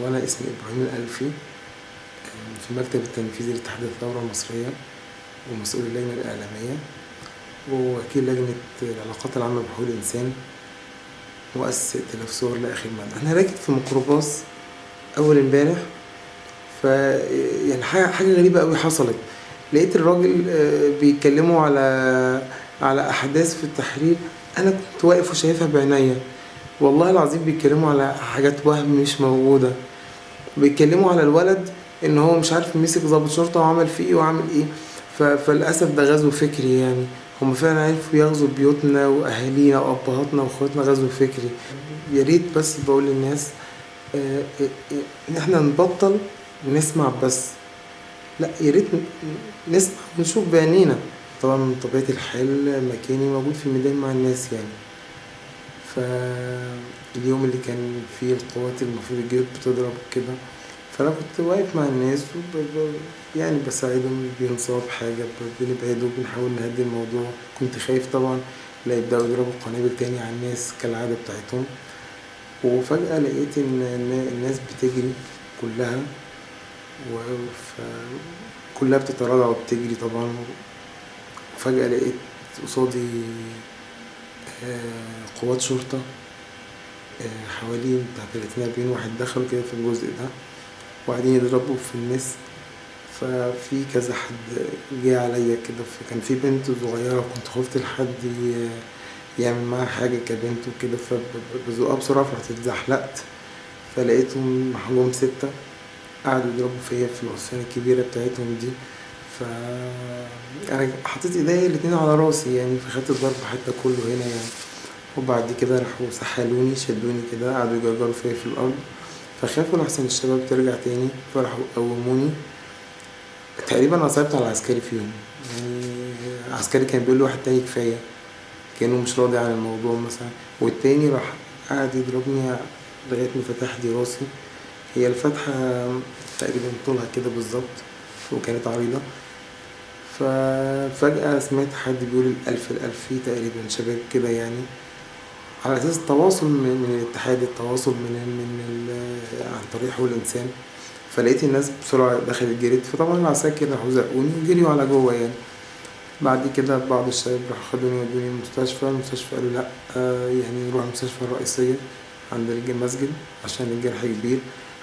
هو أنا اسمي إبراهيم الألفي في المكتب التنفيذي لاتحاد الثورة المصرية ومسؤول اللجنة الإعلامية ووكيل لجنة العلاقات العامة بحقوق الإنسان مؤسس ائتلاف صور لآخر مدى أنا راكب في ميكروباص أول امبارح ف يعني حاجة غريبة أوي حصلت. لقيت الراجل آه، بيتكلموا على على أحداث في التحرير. أنا كنت واقف وشايفها بعينيا. والله العظيم بيتكلموا على حاجات وهم مش موجودة. بيتكلموا على الولد إن هو مش عارف مسك ضابط شرطة وعمل فيه إيه وعمل إيه. ف... فللأسف ده غزو فكري يعني. هم فعلا عرفوا يغزوا بيوتنا وأهالينا وأبهاتنا وإخواتنا غزو فكري. يا ريت بس بقول للناس آه، آه، آه، ان إحنا نبطل نسمع بس. لا يا ريت نسمع ونشوف بعينينا. طبعا من طبيعة الحال مكاني موجود في الميدان مع الناس يعني. فاليوم اللي كان فيه القوات المفروض الجيش بتضرب كده. فأنا كنت واقف مع الناس وب... يعني بساعدهم بينصاب حاجة ب... بنبعده بنحاول نهدي الموضوع. كنت خايف طبعا لا يبدأوا يضربوا قنابل تاني على الناس كالعادة بتاعتهم. وفجأة لقيت إن الناس بتجري كلها. و... كلها بتتراجع وبتجري طبعا. وفجأة لقيت قصادي قوات شرطة آه، حوالي بتاع تلاتين أربعين واحد دخلوا كده في الجزء ده وقاعدين يضربوا في الناس. ففي كذا حد جه عليا كده فكان في بنت صغيرة كنت خفت لحد يعمل معاها حاجة كبنت وكده فبزقها بسرعة فرحت اتزحلقت. فلقيتهم محجوم ستة قعدوا يضربوا فيا في العصيان الكبيرة بتاعتهم دي. ف أنا حطيت إيديا الاتنين على رأسي يعني فخدت الضرب حتى كله هنا يعني. وبعد كده راحوا سحلوني شدوني كده قعدوا يجرجروا فيا في الأرض. فخافوا لحسن الشباب ترجع تاني فراحوا قوموني. تقريبا اصبت على عسكري فيهم. يعني عسكري كان بيقول لواحد تاني كفاية كأنه مش راضي عن الموضوع مثلا. والتاني راح قعد يضربني لغاية ما فتح لي راسي. هي الفتحة تقريبا طولها كده بالظبط. وكانت عريضة. ففجأة سمعت حد بيقول الألف الألفي تقريبا شباب كده يعني. على أساس التواصل من, الاتحاد التواصل من من عن طريق حقوق الإنسان. فلقيت الناس بسرعة دخلت جريت فطبعا العساكر راحوا زقوني وجريوا على جوه يعني. بعد كده بعض الشباب راحوا خدوني ودوني المستشفى. المستشفى قالوا لأ آه، يعني نروح المستشفى الرئيسية عند المسجد عشان الجرح كبير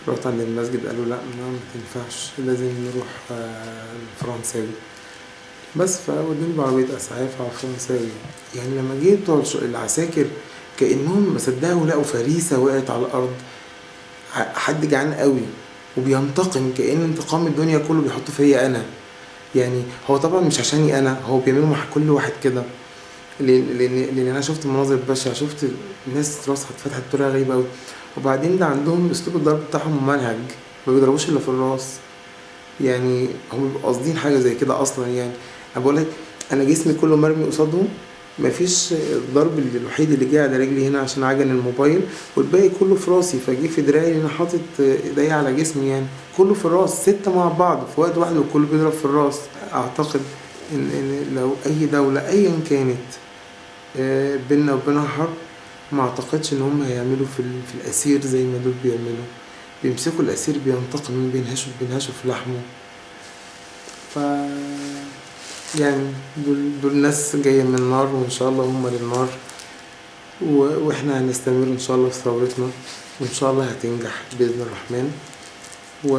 رحت عند المسجد قالوا لأ ما تنفعش لازم نروح آه، الفرنساوي. بس فودوني بعربية إسعاف على الفرنساوي. يعني لما جه بتوع العساكر كأنهم ما صدقوا لقوا فريسة وقعت على الأرض. حد جعان قوي وبينتقم كأن انتقام الدنيا كله بيحطه فيا أنا. يعني هو طبعا مش عشاني أنا هو بيعملوا مع كل واحد كده. لأن لأن أنا شفت مناظر بشعة شفت الناس راسها اتفتحت بطريقة غريبة أوي. وبعدين ده عندهم أسلوب الضرب بتاعهم ممنهج ما بيضربوش إلا في الراس. يعني هم بيبقوا قاصدين حاجة زي كده أصلا يعني. أنا بقول لك أنا جسمي كله مرمي قصادهم مفيش الضرب الوحيد اللي جه على رجلي هنا عشان عجن الموبايل والباقي كله في راسي. فجه في دراعي أنا حاطط ايديا على جسمي يعني. كله في الراس ستة مع بعض في وقت واحد وكله بيضرب في الراس أعتقد. ان, إن لو أي دولة ايا كانت آه، بينا وبينها حرب ما أعتقدش إن هم هيعملوا في, في الأسير زي ما دول بيعملوا. بيمسكوا الأسير بينتقموا بينهشوا بينهشوا في لحمه. ف يعني دول دول ناس جاية من النار وإن شاء الله هم للنار. و- وإحنا هنستمر إن شاء الله في ثورتنا وإن شاء الله هتنجح بإذن الرحمن. و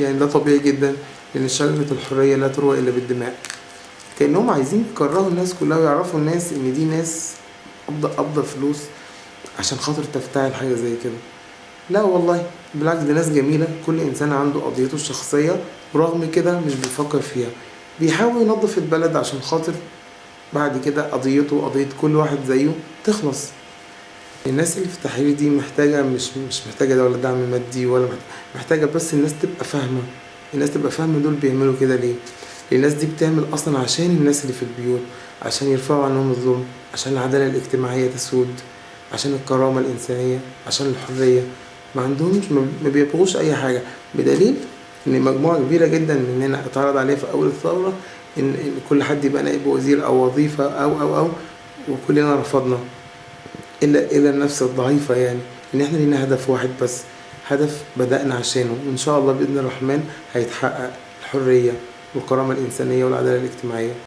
يعني ده طبيعي جدا. لأن شجرة الحرية لا تروى إلا بالدماء. كأنهم عايزين يكرهوا الناس كلها ويعرفوا الناس إن دي ناس قبضة قبضة فلوس عشان خاطر تفتعل حاجة زي كده. لا والله بالعكس دي ناس جميلة. كل إنسان عنده قضيته الشخصية ورغم كده مش بيفكر فيها. بيحاول ينظف البلد عشان خاطر بعد كده قضيته وقضية كل واحد زيه تخلص. الناس اللي في التحرير دي محتاجة مش مش محتاجة ولا دعم مادي ولا محت- محتاجة بس الناس تبقى فاهمة. الناس تبقى فاهمة دول بيعملوا كده ليه؟ الناس دي بتعمل أصلا عشان الناس اللي في البيوت عشان يرفعوا عنهم الظلم عشان العدالة الاجتماعية تسود عشان الكرامة الإنسانية عشان الحرية. ما عندهمش ما بيبغوش أي حاجة. بدليل إن مجموعة كبيرة جدا مننا أتعرض عليها في أول الثورة إن إن كل حد يبقى نائب وزير أو وظيفة أو أو أو وكلنا رفضنا. إلا إلا النفس الضعيفة يعني إن إحنا لينا هدف واحد بس. هدف بدأنا عشانه. وإن شاء الله بإذن الرحمن هيتحقق الحرية والكرامة الإنسانية والعدالة الاجتماعية.